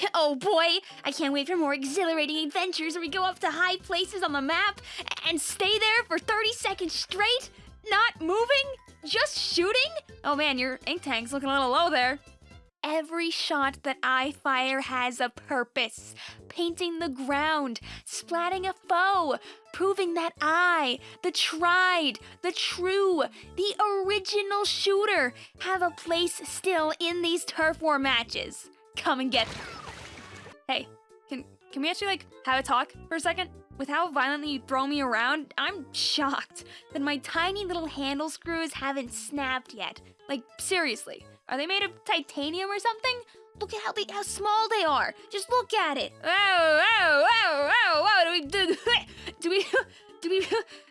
Oh boy, I can't wait for more exhilarating adventures where we go up to high places on the map and stay there for 30 seconds straight, not moving, just shooting. Oh man, your ink tank's looking a little low there. Every shot that I fire has a purpose. Painting the ground, splatting a foe, proving that I, the tried, the true, the original shooter, have a place still in these turf war matches. Come and get. Hey, can can we actually like have a talk for a second? With how violently you throw me around, I'm shocked that my tiny little handle screws haven't snapped yet. Like seriously, are they made of titanium or something? Look at how they how small they are. Just look at it. Whoa, whoa, whoa, whoa, whoa. Do we do, do we do we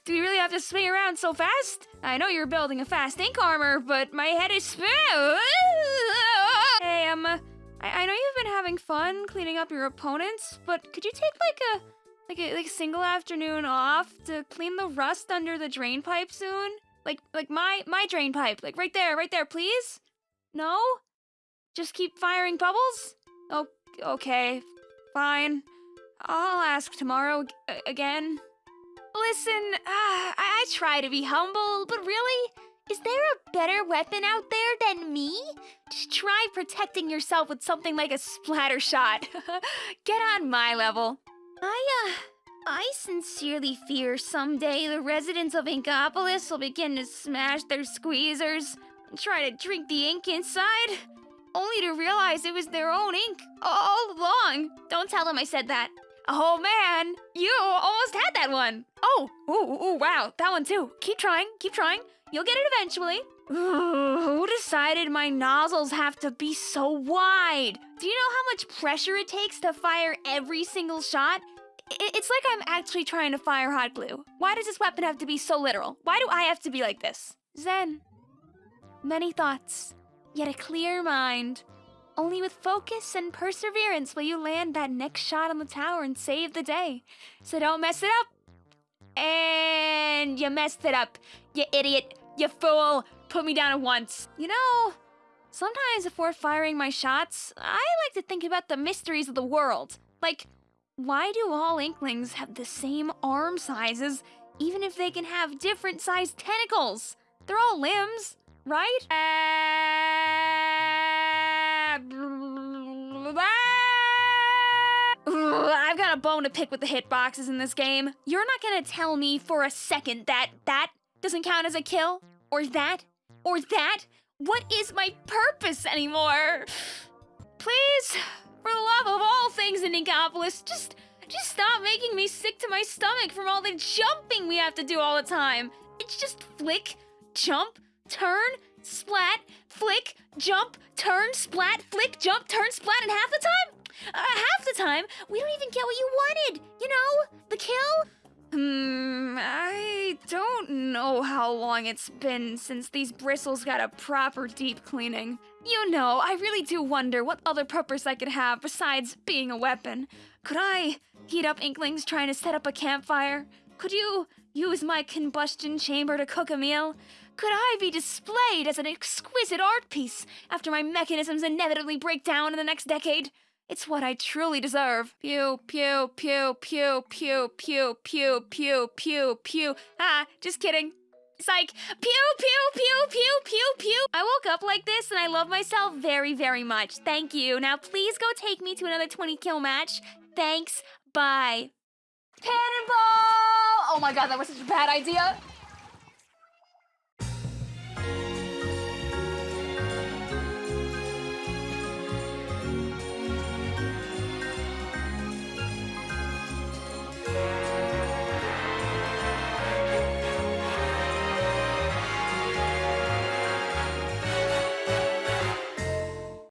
do we really have to swing around so fast? I know you're building a fast ink armor, but my head is. Hey, um, I, I know you've been having fun cleaning up your opponents, but could you take like a like a like a single afternoon off to clean the rust under the drain pipe soon? Like like my my drain pipe, like right there, right there, please. No? Just keep firing bubbles? Oh, okay, fine. I'll ask tomorrow again. Listen, uh, I-, I try to be humble, but really, is there a better weapon out there than me? Just try protecting yourself with something like a Splattershot. Get on my level. I, uh, I sincerely fear someday the residents of Inkopolis will begin to smash their squeezers and try to drink the ink inside, only to realize it was their own ink all along. Don't tell them I said that. Oh man, you almost had that one. Oh, ooh, ooh, wow, that one too. Keep trying, keep trying. You'll get it eventually. Who decided my nozzles have to be so wide? Do you know how much pressure it takes to fire every single shot? It's like I'm actually trying to fire hot glue. Why does this weapon have to be so literal? Why do I have to be like this? Zen. Many thoughts, yet a clear mind. Only with focus and perseverance will you land that next shot on the tower and save the day. So don't mess it up. And you messed it up. You idiot. You fool. Put me down at once. You know, sometimes before firing my shots, I like to think about the mysteries of the world. Like, why do all inklings have the same arm sizes, even if they can have different sized tentacles? They're all limbs, right? Uh, I've a bone to pick with the hitboxes in this game. You're not gonna tell me for a second that that doesn't count as a kill? Or that? Or that? What is my purpose anymore? Please, for the love of all things in Inkopolis, just just stop making me sick to my stomach from all the jumping we have to do all the time. It's just flick, jump, turn, splat, flick, jump, turn, splat, flick, jump, turn, splat, and half the time, uh, half the time, we don't even get what you wanted. You know, the kill. Hmm, I don't know how long it's been since these bristles got a proper deep cleaning. You know, I really do wonder what other purpose I could have besides being a weapon. Could I heat up inklings trying to set up a campfire? Could you use my combustion chamber to cook a meal? Could I be displayed as an exquisite art piece after my mechanisms inevitably break down in the next decade? It's what I truly deserve. Pew, pew, pew, pew, pew, pew, pew, pew, pew, pew. Ah, just kidding. Psych. Pew, pew, pew, pew, pew, pew. I woke up like this and I love myself very, very much. Thank you. Now please go take me to another 20 kill match. Thanks. Bye. Cannonball! Oh my god, that was such a bad idea.